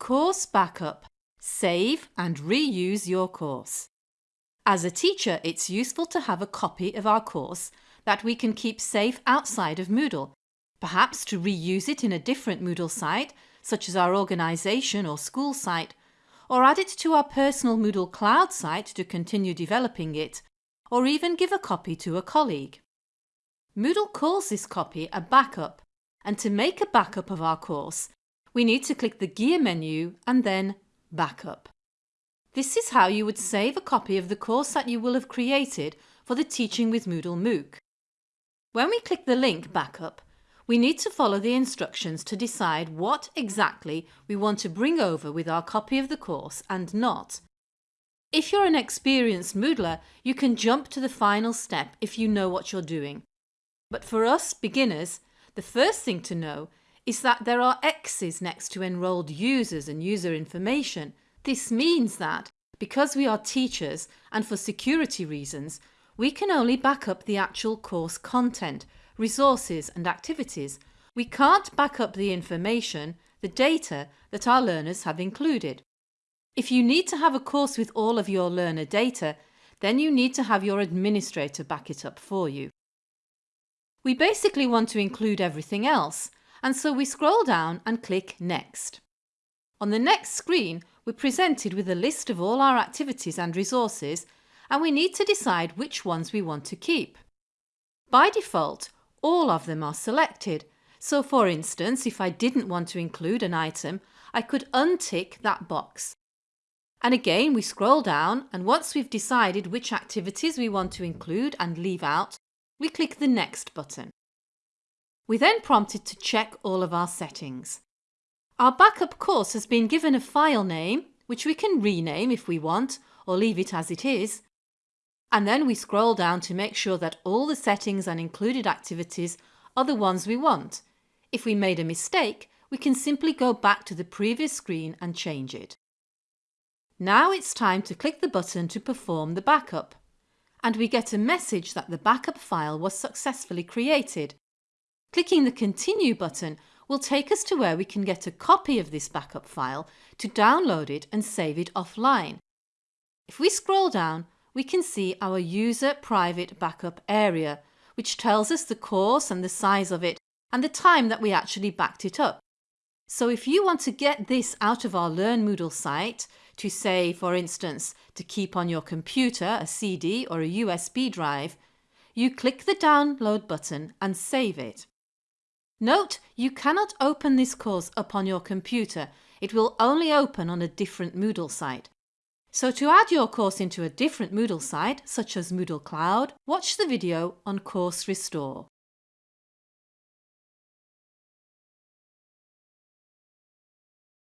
Course Backup Save and reuse your course. As a teacher, it's useful to have a copy of our course that we can keep safe outside of Moodle, perhaps to reuse it in a different Moodle site, such as our organisation or school site, or add it to our personal Moodle Cloud site to continue developing it, or even give a copy to a colleague. Moodle calls this copy a backup, and to make a backup of our course, we need to click the gear menu and then Backup. This is how you would save a copy of the course that you will have created for the Teaching with Moodle MOOC. When we click the link Backup, we need to follow the instructions to decide what exactly we want to bring over with our copy of the course and not. If you're an experienced Moodler, you can jump to the final step if you know what you're doing. But for us beginners, the first thing to know is that there are X's next to enrolled users and user information. This means that, because we are teachers and for security reasons, we can only back up the actual course content, resources and activities. We can't back up the information, the data that our learners have included. If you need to have a course with all of your learner data, then you need to have your administrator back it up for you. We basically want to include everything else, and so we scroll down and click Next. On the next screen we're presented with a list of all our activities and resources and we need to decide which ones we want to keep. By default all of them are selected so for instance if I didn't want to include an item I could untick that box. And again we scroll down and once we've decided which activities we want to include and leave out we click the Next button. We then prompted to check all of our settings. Our backup course has been given a file name, which we can rename if we want or leave it as it is. And then we scroll down to make sure that all the settings and included activities are the ones we want. If we made a mistake, we can simply go back to the previous screen and change it. Now it's time to click the button to perform the backup. And we get a message that the backup file was successfully created Clicking the Continue button will take us to where we can get a copy of this backup file to download it and save it offline. If we scroll down, we can see our User Private Backup area, which tells us the course and the size of it and the time that we actually backed it up. So if you want to get this out of our Learn Moodle site to say, for instance, to keep on your computer a CD or a USB drive, you click the download button and save it. Note you cannot open this course up on your computer, it will only open on a different Moodle site. So to add your course into a different Moodle site, such as Moodle Cloud, watch the video on Course Restore.